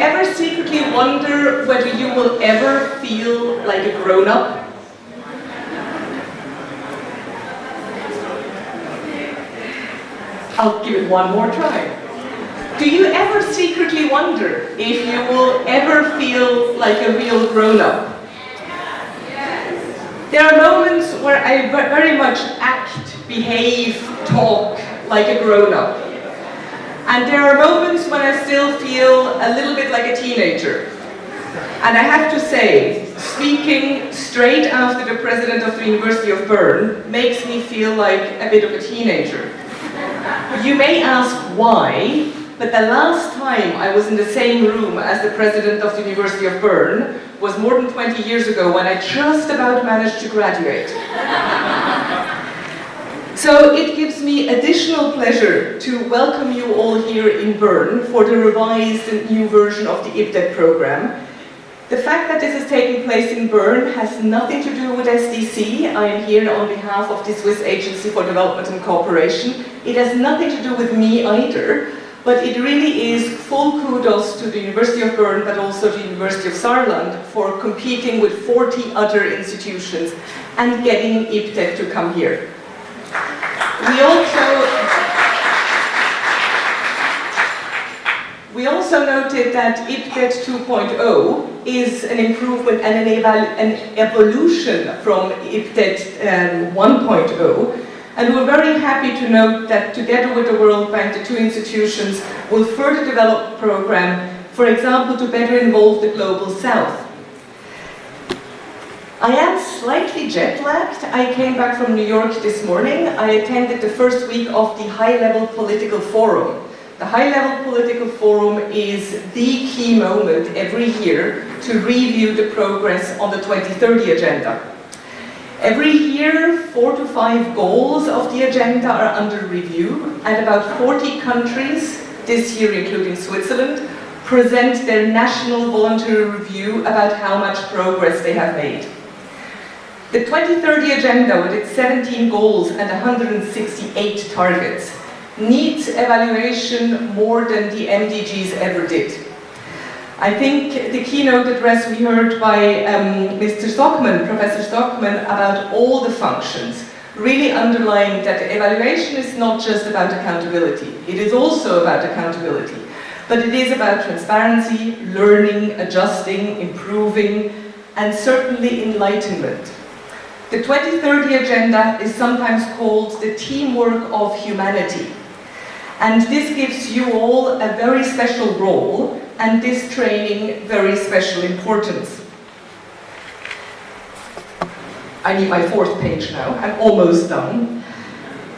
ever secretly wonder whether you will ever feel like a grown-up? I'll give it one more try. Do you ever secretly wonder if you will ever feel like a real grown-up? There are moments where I very much act, behave, talk like a grown-up. And there are moments when I still feel a little bit like a teenager. And I have to say, speaking straight after the president of the University of Bern makes me feel like a bit of a teenager. You may ask why, but the last time I was in the same room as the president of the University of Bern was more than 20 years ago when I just about managed to graduate. So it gives me additional pleasure to welcome you all here in Bern for the revised and new version of the IPDET program. The fact that this is taking place in Bern has nothing to do with SDC. I am here on behalf of the Swiss Agency for Development and Cooperation. It has nothing to do with me either, but it really is full kudos to the University of Bern, but also the University of Saarland for competing with 40 other institutions and getting IPDET to come here. We also We also noted that IPDET 2.0 is an improvement and an, an evolution from IPDET um, 1.0 and we're very happy to note that together with the World Bank, the two institutions will further develop the program, for example, to better involve the Global South. I am slightly jet-lagged. I came back from New York this morning. I attended the first week of the High-Level Political Forum. The High-Level Political Forum is the key moment every year to review the progress on the 2030 agenda. Every year, four to five goals of the agenda are under review, and about 40 countries, this year including Switzerland, present their national voluntary review about how much progress they have made. The 2030 agenda, with its 17 goals and 168 targets, needs evaluation more than the MDGs ever did. I think the keynote address we heard by um, Mr. Stockmann, Professor Stockmann, about all the functions, really underlying that evaluation is not just about accountability. It is also about accountability. But it is about transparency, learning, adjusting, improving, and certainly enlightenment. The 2030 Agenda is sometimes called the teamwork of humanity. And this gives you all a very special role and this training very special importance. I need my fourth page now, I'm almost done.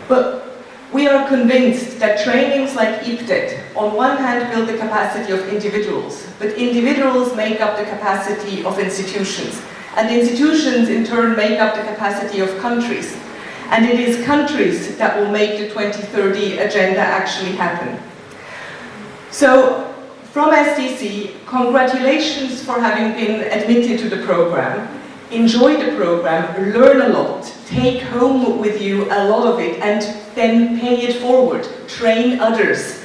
But we are convinced that trainings like IPDET on one hand build the capacity of individuals, but individuals make up the capacity of institutions. And institutions in turn make up the capacity of countries. And it is countries that will make the 2030 agenda actually happen. So, from SDC, congratulations for having been admitted to the program. Enjoy the program, learn a lot, take home with you a lot of it, and then pay it forward, train others.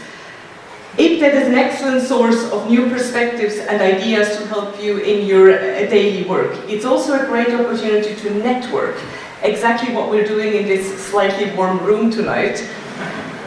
IPDET is an excellent source of new perspectives and ideas to help you in your uh, daily work. It's also a great opportunity to network exactly what we're doing in this slightly warm room tonight.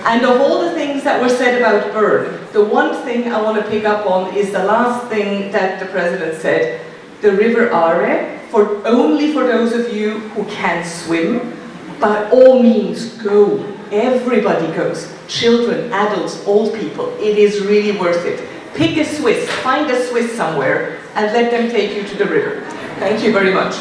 And of all the things that were said about Bern, the one thing I want to pick up on is the last thing that the President said. The River Aare, for, only for those of you who can swim, by all means go. Everybody goes. Children, adults, old people. It is really worth it. Pick a Swiss, find a Swiss somewhere, and let them take you to the river. Thank you very much.